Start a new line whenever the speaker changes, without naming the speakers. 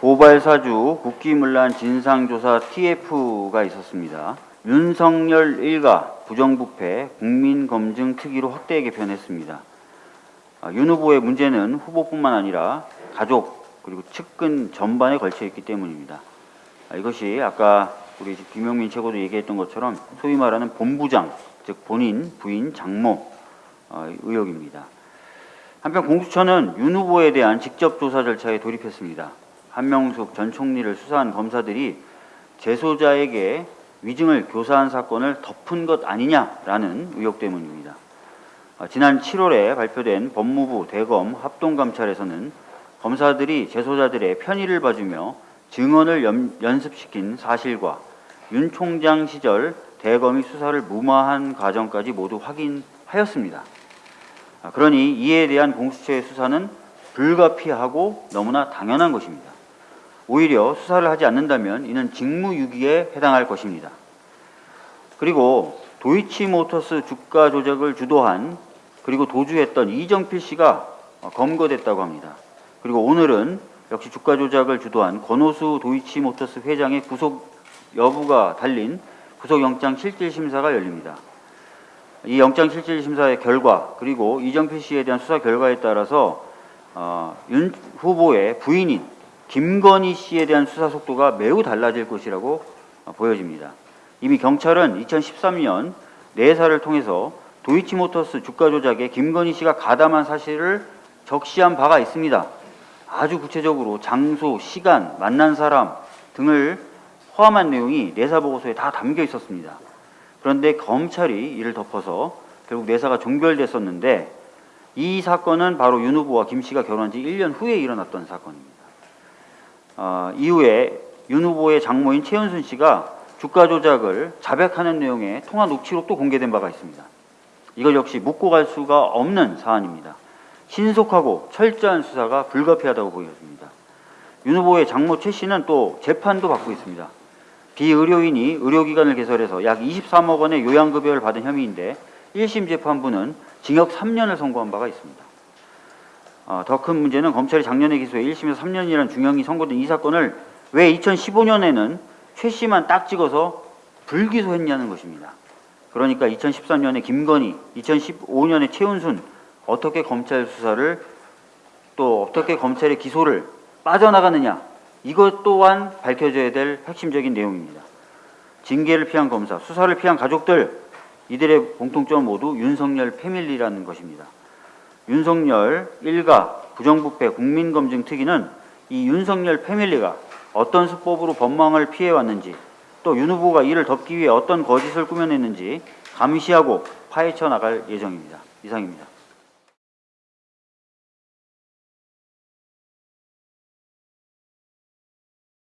고발사주 국기문란 진상조사 TF가 있었습니다. 윤석열 일가 부정부패 국민검증 특위로 확대 개편했습니다. 아, 윤 후보의 문제는 후보뿐만 아니라 가족 그리고 측근 전반에 걸쳐 있기 때문입니다. 아, 이것이 아까 우리 김용민 최고도 얘기했던 것처럼 소위 말하는 본부장 즉 본인 부인 장모 어, 의혹입니다. 한편 공수처는 윤 후보에 대한 직접 조사 절차에 돌입했습니다. 한명숙 전 총리를 수사한 검사들이 재소자에게 위증을 교사한 사건을 덮은 것 아니냐라는 의혹 때문입니다. 아, 지난 7월에 발표된 법무부 대검 합동감찰에서는 검사들이 재소자들의 편의를 봐주며 증언을 연, 연습시킨 사실과 윤 총장 시절 대검이 수사를 무마한 과정까지 모두 확인하였습니다. 아, 그러니 이에 대한 공수처의 수사는 불가피하고 너무나 당연한 것입니다. 오히려 수사를 하지 않는다면 이는 직무유기에 해당할 것입니다. 그리고 도이치모터스 주가 조작을 주도한 그리고 도주했던 이정필 씨가 검거됐다고 합니다. 그리고 오늘은 역시 주가 조작을 주도한 권오수 도이치모터스 회장의 구속 여부가 달린 구속영장 실질심사가 열립니다. 이 영장 실질심사의 결과 그리고 이정필 씨에 대한 수사 결과에 따라서 어, 윤 후보의 부인인 김건희 씨에 대한 수사 속도가 매우 달라질 것이라고 어, 보여집니다. 이미 경찰은 2013년 내사를 통해서 도이치모터스 주가 조작에 김건희 씨가 가담한 사실을 적시한 바가 있습니다. 아주 구체적으로 장소, 시간, 만난 사람 등을 포함한 내용이 내사 보고서에 다 담겨 있었습니다. 그런데 검찰이 이를 덮어서 결국 내사가 종결됐었는데 이 사건은 바로 윤 후보와 김 씨가 결혼한 지 1년 후에 일어났던 사건입니다. 어, 이후에 윤 후보의 장모인 최은순 씨가 주가 조작을 자백하는 내용의 통화 녹취록도 공개된 바가 있습니다. 이걸 역시 묻고 갈 수가 없는 사안입니다. 신속하고 철저한 수사가 불가피하다고 보여집니다. 윤 후보의 장모 최 씨는 또 재판도 받고 있습니다. 비의료인이 의료기관을 개설해서 약 23억 원의 요양급여를 받은 혐의인데 1심 재판부는 징역 3년을 선고한 바가 있습니다. 어, 더 큰 문제는 검찰이 작년에 기소해 1심에서 3년이라는 중형이 선고된 이 사건을 왜 2015년에는 최 씨만 딱 찍어서 불기소했냐는 것입니다. 그러니까 2013년에 김건희, 2015년에 최은순 어떻게 검찰 수사를 또 어떻게 검찰의 기소를 빠져나가느냐 이것 또한 밝혀져야 될 핵심적인 내용입니다. 징계를 피한 검사, 수사를 피한 가족들 이들의 공통점 모두 윤석열 패밀리라는 것입니다. 윤석열 일가 부정부패 국민검증 특위는 이 윤석열 패밀리가 어떤 수법으로 법망을 피해왔는지 또 윤 후보가 이를 덮기 위해 어떤 거짓을 꾸며냈는지 감시하고 파헤쳐 나갈 예정입니다. 이상입니다.